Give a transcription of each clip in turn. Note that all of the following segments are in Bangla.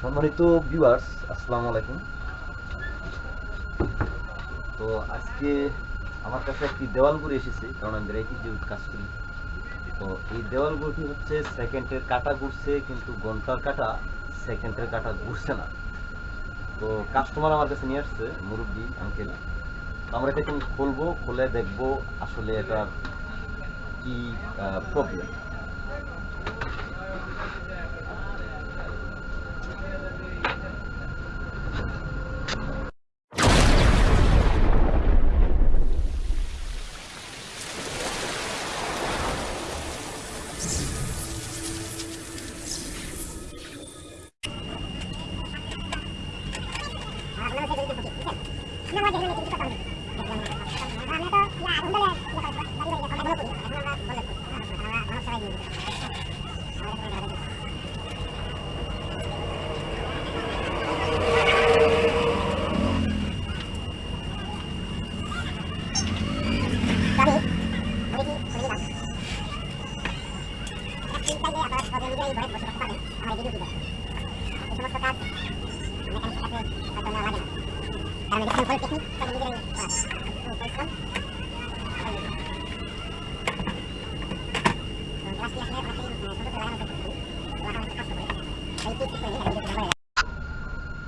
সম্মানিত ভিউয়ার্স আসসালামু আলাইকুম। তো আজকে আমার কাছে একটি দেওয়াল গুড়ি এসেছে, কারণ আমি রেখি যে কাজ করি। তো এই দেওয়াল গুড়ি হচ্ছে সেকেন্ডের কাটা ঘুরছে, কিন্তু ঘণ্টার কাটা সেকেন্ডের কাটা ঘুরছে না। তো কাস্টমার আমার কাছে নিয়ে আসছে, মুরব্বী আঙ্কেল আমরা এটা খুলবো, খুলে দেখব আসলে এটার কি প্রবলেম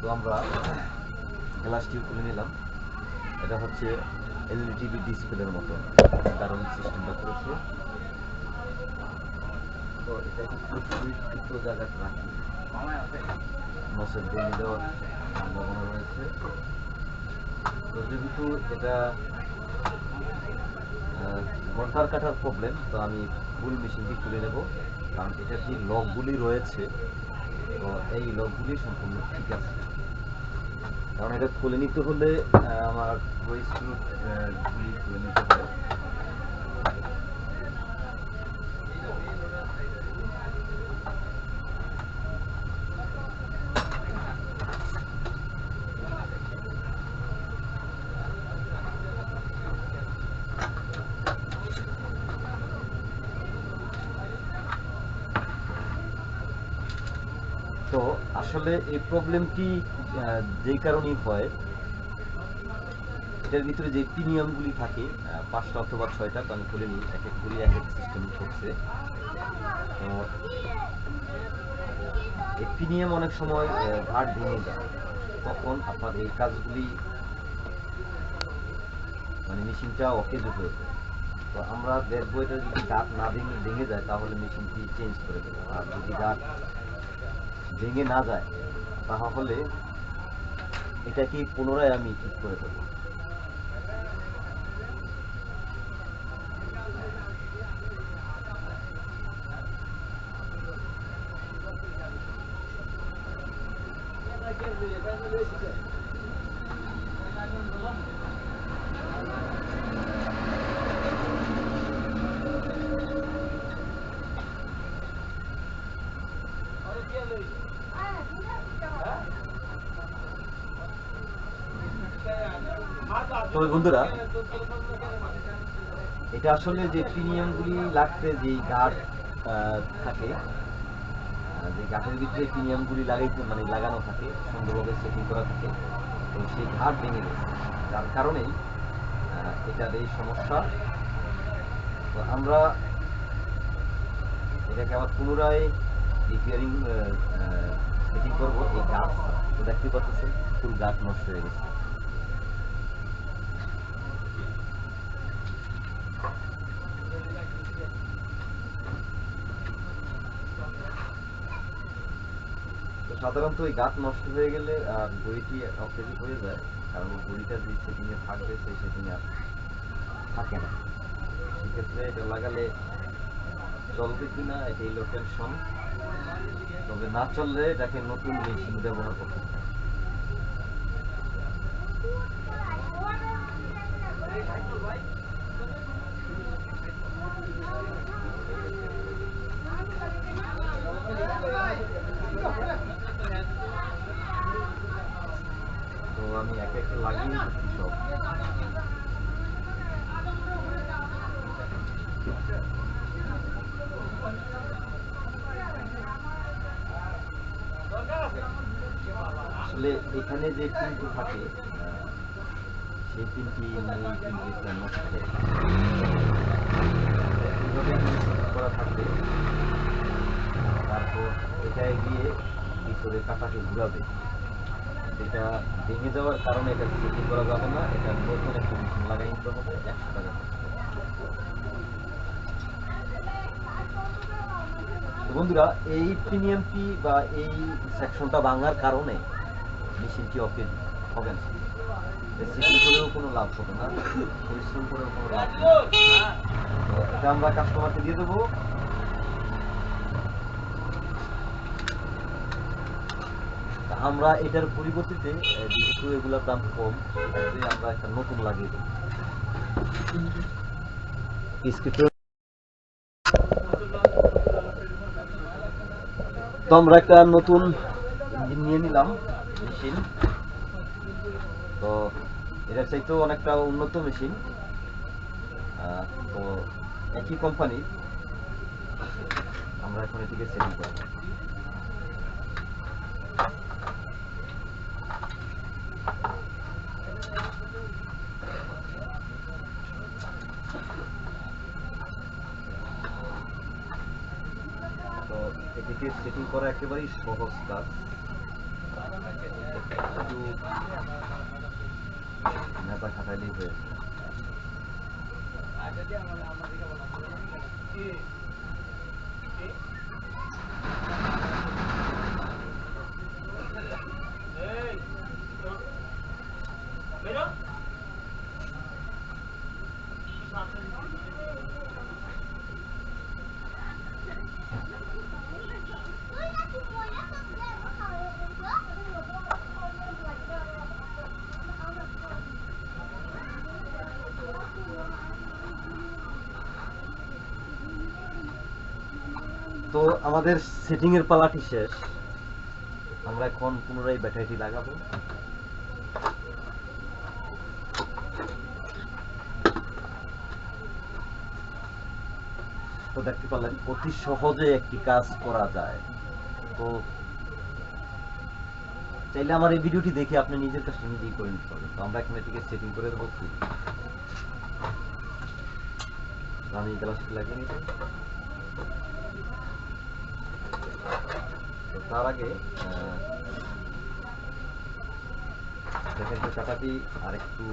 তো আমরা গ্লাসটি খুলে নিলাম। এটা হচ্ছে এলইডি টিভি ডিসপ্লের মতো। কারণ সিস্টেমটা করেছে তো এটা দুটো জায়গায় রাখি। মশার দিয়ে দেওয়ার সম্ভাবনা রয়েছে। তো যেহেতু এটা ঘণ্টার কাটার প্রবলেম তো আমি ফুল মেশিনটি খুলে নেব। কারণ এটার যে লকগুলি রয়েছে, তো এই লকগুলি সম্পূর্ণ ঠিক আছে। কারণ এটা খুলে নিতে হলে আমার ওই স্ক্রু গুলি খুলে নিতে হয় তো আসলে এই প্রবলেমটি যেই কারণেই হয়, এটার ভিতরে যে প্রিমিয়ামগুলি থাকে পাঁচটা অথবা ছয়টা, তো আমি খুলে নিই, এক এক করে, এক এক সিস্টেম করছে। তো এই প্রিমিয়াম অনেক সময় ঘাট ভেঙে যায়। তখন আপনার এই কাজগুলি মানে মেশিনটা অকেজ হয়ে যায়। তো আমরা দেখব এটা যদি গাছ না ভেঙে ভেঙে যায়, তাহলে মেশিনটি চেঞ্জ করে দেবো। আর যদি গাছ ভেঙে না যায় তাহলে এটা কি পুনরায় আমি ঠিক করে দেবো। তবে বন্ধুরা, এটা আসলে যে প্রিমিয়ামগুলি লাগতে যে গার্ড থাকে যে গাছের ভিতরে প্রিমিয়ামগুলি লাগাইতে মানে লাগানো থাকে, সুন্দরভাবে সেটিং করা থাকে, তো সেই ঘাট ভেঙে গেছে। যার কারণেই এটার এই সমস্যা। তো আমরা এটাকে আবার পুনরায় রিপেয়ারিং সেটিং করব? এই গাছ। তো দেখতে পাচ্ছেন, ফুল গাছ নষ্ট হয়ে গেছে। সাধারণত ওই গাছ নষ্ট হয়ে গেলে বইটি অকেজি হয়ে যায়। কারণ বইটা যে সেটিংয়ে থাকবে সেই সেটিংয়ে আর থাকে না। সেক্ষেত্রে এটা লাগালে চলবে কি না এটাই হলো টেনশন তবে না চললে এটাকে নতুন মেশিন ব্যবহার করতে তো আমি একে একে লাগিয়ে সব। আসলে এখানে যে পিনটি থাকে সেই এইভাবে করা থাকবে। তারপর এটায় গিয়ে ভিতরে কাটাকে ঘুরাবে। এটা ভেঙে যাওয়ার কারণে এটা সেটিং করা যাবে না, এটা নতুন একটা মেশিন লাগাই নিতে হবে, একশো টাকা বন্ধুরা, এই প্রিমিয়ামটি বা এই সেকশনটা ভাঙার কারণে মেশিনটি অফে হবে না। সেটিং করেও কোনো লাভ হবে না। পরিশ্রম করেও কোনো লাভ তো এটা আমরা কাস্টমারকে দিয়ে দেবো। আমরা এটার পরিবর্তিতে যেহেতু এগুলোর দাম কম আমরা একটা নতুন লাগিয়ে দেবো। তো আমরা একটা নতুন নিয়ে নিলাম। মেশিন। তো এটার চাইতেও অনেকটা উন্নত মেশিন। তো একই কোম্পানি আমরা এখন এটিকে সেটিং করব। এটিকে সেটিং করা একেবারেই সহজ কাজ। শুধু নেতা খাটাইলেই হয়ে যায়। তো আমাদের সেটিং এর পালাটি শেষ। আমরা এখন পুনরায় ব্যাটারিটি লাগাবো। তো দেখতে পারলেন, অতি সহজে একটি কাজ করা যায়। তো চাইলে আমার এই ভিডিওটি দেখে আপনি নিজের কাজটা নিজেই করে নিতে পারবেন। তো আমরা এখন এটিকে সেটিং করে দেবো। আমি গ্লাসটি লাগিয়ে নিতে তো তার আগে কাটাটি আর একটু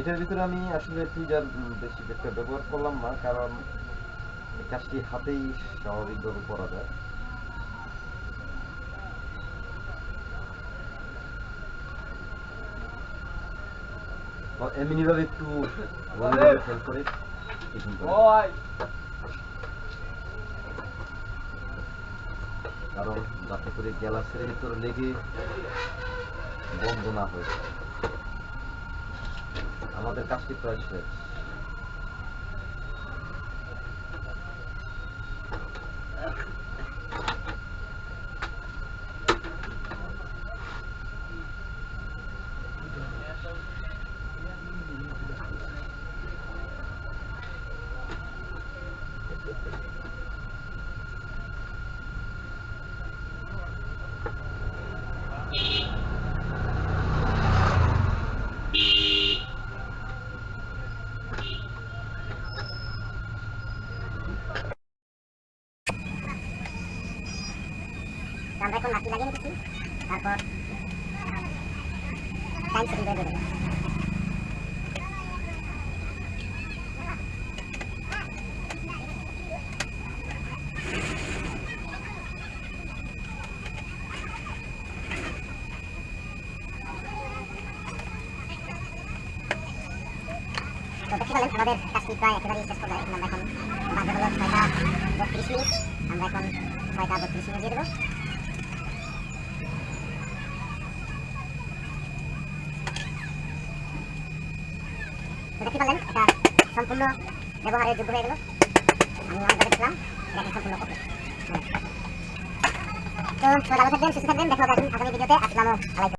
এটার ভিতরে আমি আসলে টুইজার বেশি একটা ব্যবহার করলাম না, কারণ কাজটি হাতেই স্বাভাবিকভাবে করা যায়। এমনিভাবে একটু করে কারণ যাতে করে গ্যালাসের ভিতর লেগে বন্ধ না হয়ে। আমাদের কাজটি প্রায় শেষ তো আমরা এখন লাঠি লাগিয়ে নিতেছি তারপর টাইম সেটিং করে দেবো। আমাদের কাজটি প্রায় একেবারেই শেষ পর্যায়ে আমরা এখন ছয়টা বত্রিশ মিনিট। আমরা এখন ছয়টা বত্রিশ মিনিট দিয়ে দেবো। দেখতে পারলেন এটা সম্পূর্ণ ব্যবহারের যোগ্য হয়ে গেল। আমি অনেকভাবে দেখলাম এটা সম্পূর্ণ ওকে তো সুস্থ থাকবেন, দেখা আগামী ভিডিওতে। আসসালামু আলাইকুম।